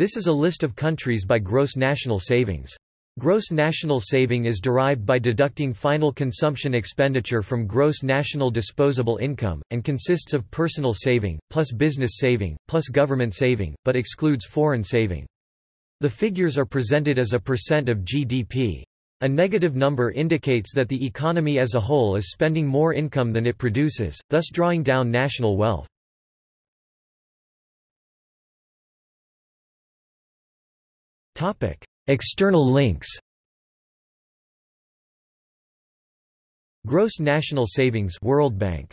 This is a list of countries by gross national savings. Gross national saving is derived by deducting final consumption expenditure from gross national disposable income, and consists of personal saving, plus business saving, plus government saving, but excludes foreign saving. The figures are presented as a percent of GDP. A negative number indicates that the economy as a whole is spending more income than it produces, thus drawing down national wealth. External links Gross national savings World Bank